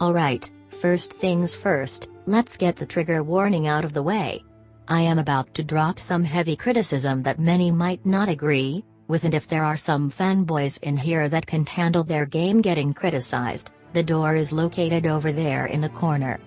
Alright, first things first, let's get the trigger warning out of the way. I am about to drop some heavy criticism that many might not agree with and if there are some fanboys in here that can handle their game getting criticized, the door is located over there in the corner.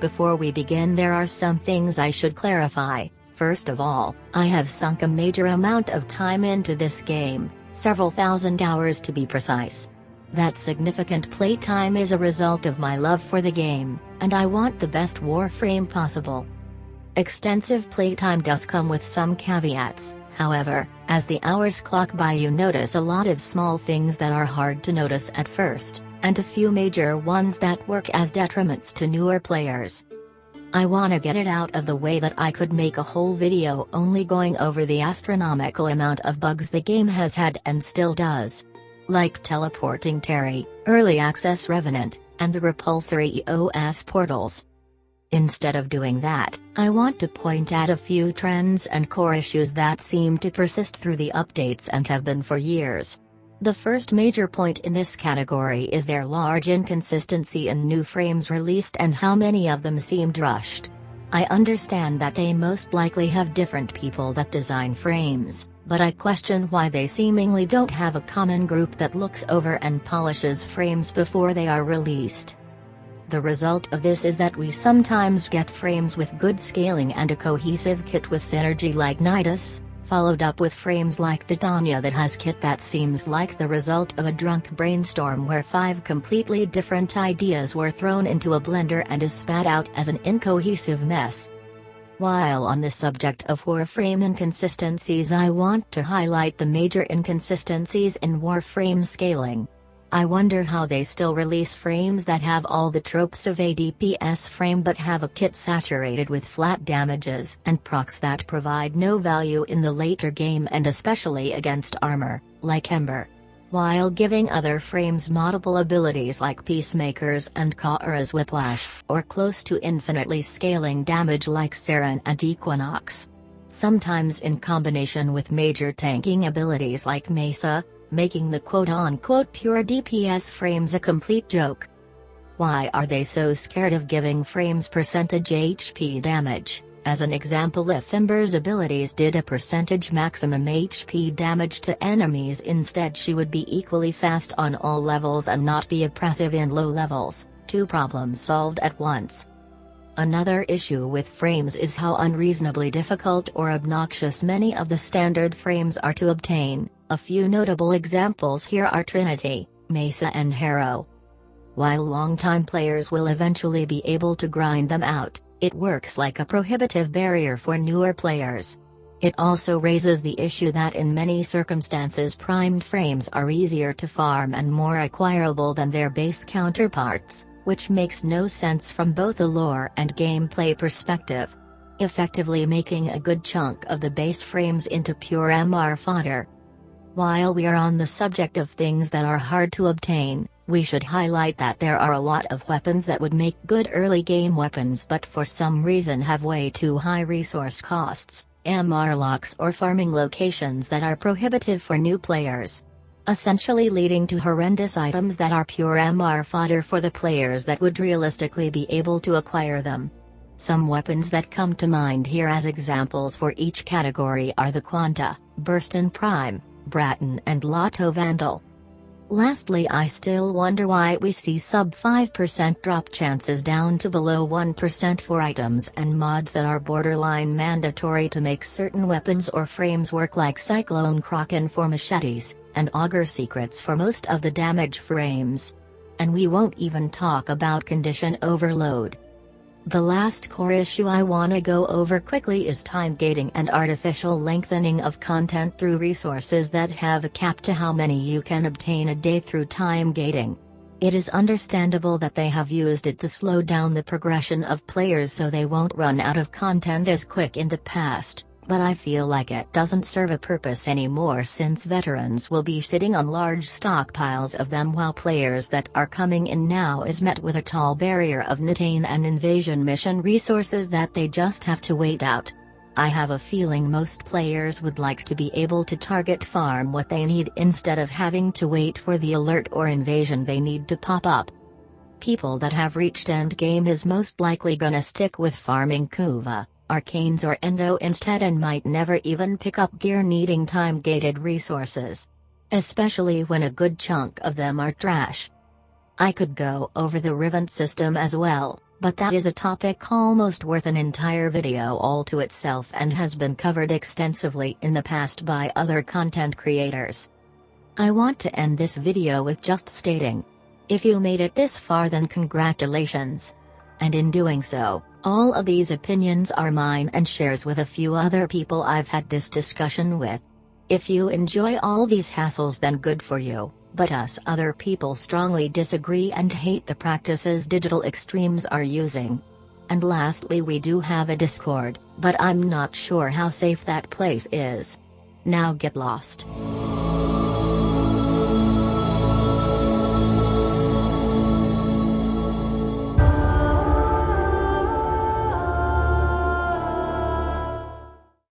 Before we begin there are some things I should clarify, first of all, I have sunk a major amount of time into this game, several thousand hours to be precise. That significant playtime is a result of my love for the game, and I want the best Warframe possible. Extensive playtime does come with some caveats, however, as the hours clock by you notice a lot of small things that are hard to notice at first, and a few major ones that work as detriments to newer players. I wanna get it out of the way that I could make a whole video only going over the astronomical amount of bugs the game has had and still does like teleporting Terry, Early Access Revenant, and the repulsory EOS portals. Instead of doing that, I want to point out a few trends and core issues that seem to persist through the updates and have been for years. The first major point in this category is their large inconsistency in new frames released and how many of them seemed rushed. I understand that they most likely have different people that design frames, but I question why they seemingly don't have a common group that looks over and polishes frames before they are released. The result of this is that we sometimes get frames with good scaling and a cohesive kit with synergy like Nidus, followed up with frames like Titania that has kit that seems like the result of a drunk brainstorm where five completely different ideas were thrown into a blender and is spat out as an incohesive mess. While on the subject of Warframe inconsistencies I want to highlight the major inconsistencies in Warframe scaling. I wonder how they still release frames that have all the tropes of a DPS frame but have a kit saturated with flat damages and procs that provide no value in the later game and especially against armor, like Ember while giving other frames moddable abilities like Peacemakers and Khora's Whipclaw, or close to infinitely scaling damage like Saryn and Equinox. Sometimes in combination with major tanking abilities like Mesa, making the quote-unquote pure DPS frames a complete joke. Why are they so scared of giving frames percentage HP damage? As an example if Ember's abilities did a percentage maximum HP damage to enemies instead she would be equally fast on all levels and not be oppressive in low levels, two problems solved at once. Another issue with frames is how unreasonably difficult or obnoxious many of the standard frames are to obtain, a few notable examples here are Trinity, Mesa and Harrow. While long-time players will eventually be able to grind them out, it works like a prohibitive barrier for newer players. It also raises the issue that in many circumstances primed frames are easier to farm and more acquirable than their base counterparts, which makes no sense from both a lore and gameplay perspective. Effectively making a good chunk of the base frames into pure MR fodder. While we are on the subject of things that are hard to obtain, we should highlight that there are a lot of weapons that would make good early game weapons but for some reason have way too high resource costs, MR locks or farming locations that are prohibitive for new players. Essentially leading to horrendous items that are pure MR fodder for the players that would realistically be able to acquire them. Some weapons that come to mind here as examples for each category are the Quanta, Burston Prime, Braton and Lato Vandal. Lastly I still wonder why we see sub 5% drop chances down to below 1% for items and mods that are borderline mandatory to make certain weapons or frames work like Cyclone Kraken for machetes, and Augur Secrets for most of the damage frames. And we won't even talk about condition overload. The last core issue I wanna go over quickly is time gating and artificial lengthening of content through resources that have a cap to how many you can obtain a day through time gating. It is understandable that they have used it to slow down the progression of players so they won't run out of content as quick in the past but I feel like it doesn't serve a purpose anymore since veterans will be sitting on large stockpiles of them while players that are coming in now is met with a tall barrier of Nitane and invasion mission resources that they just have to wait out. I have a feeling most players would like to be able to target farm what they need instead of having to wait for the alert or invasion they need to pop up. People that have reached endgame is most likely gonna stick with farming Kuva, Arcanes or Endo instead and might never even pick up gear needing time-gated resources. Especially when a good chunk of them are trash. I could go over the Riven system as well, but that is a topic almost worth an entire video all to itself and has been covered extensively in the past by other content creators. I want to end this video with just stating. If you made it this far then congratulations. And in doing so, all of these opinions are mine and shares with a few other people I've had this discussion with. If you enjoy all these hassles then good for you. But us other people strongly disagree and hate the practices digital extremes are using. And lastly we do have a Discord, but I'm not sure how safe that place is. Now get lost.